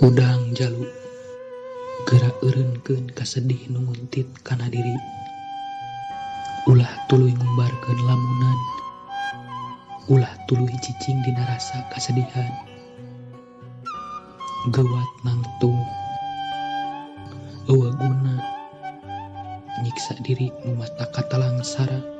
Hudang jaluk, gerak erenken kasedih nunguntit karena diri. Ulah tuluy ngumbarkan lamunan. Ulah tulu cicing di narasa kasedihan. Gewat nangtung eueuh guna nyiksa diri nu telang sara.